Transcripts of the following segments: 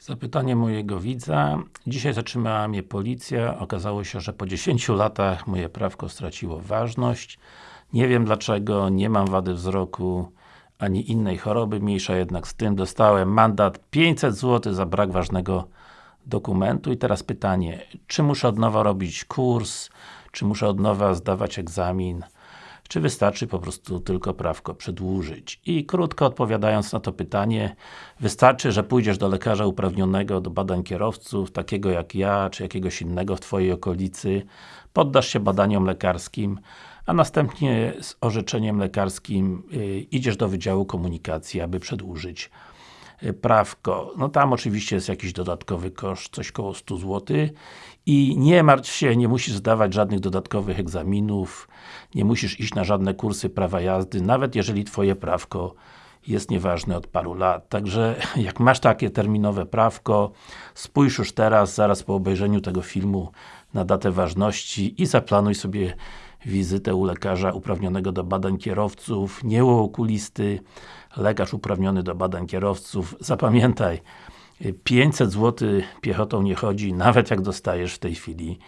Zapytanie mojego widza. Dzisiaj zatrzymała mnie policja. Okazało się, że po 10 latach moje prawko straciło ważność. Nie wiem dlaczego, nie mam wady wzroku ani innej choroby, mniejsza jednak z tym. Dostałem mandat 500 zł za brak ważnego dokumentu. I teraz pytanie, czy muszę od nowa robić kurs, czy muszę od nowa zdawać egzamin, czy wystarczy po prostu tylko prawko przedłużyć? I krótko odpowiadając na to pytanie, wystarczy, że pójdziesz do lekarza uprawnionego do badań kierowców, takiego jak ja, czy jakiegoś innego w Twojej okolicy, poddasz się badaniom lekarskim, a następnie z orzeczeniem lekarskim yy, idziesz do Wydziału Komunikacji, aby przedłużyć prawko. No tam oczywiście jest jakiś dodatkowy koszt, coś koło 100 zł i nie martw się, nie musisz zdawać żadnych dodatkowych egzaminów, nie musisz iść na żadne kursy prawa jazdy, nawet jeżeli Twoje prawko jest nieważne od paru lat. Także jak masz takie terminowe prawko, spójrz już teraz, zaraz po obejrzeniu tego filmu na datę ważności i zaplanuj sobie wizytę u lekarza uprawnionego do badań kierowców, nie u okulisty, lekarz uprawniony do badań kierowców. Zapamiętaj, 500 zł piechotą nie chodzi, nawet jak dostajesz w tej chwili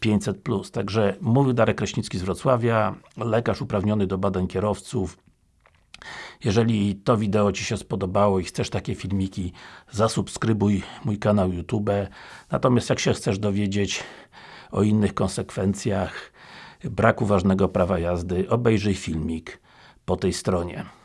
500 plus. Także mówił Darek Kraśnicki z Wrocławia, lekarz uprawniony do badań kierowców. Jeżeli to wideo Ci się spodobało i chcesz takie filmiki, zasubskrybuj mój kanał YouTube. Natomiast jak się chcesz dowiedzieć o innych konsekwencjach braku ważnego prawa jazdy, obejrzyj filmik po tej stronie.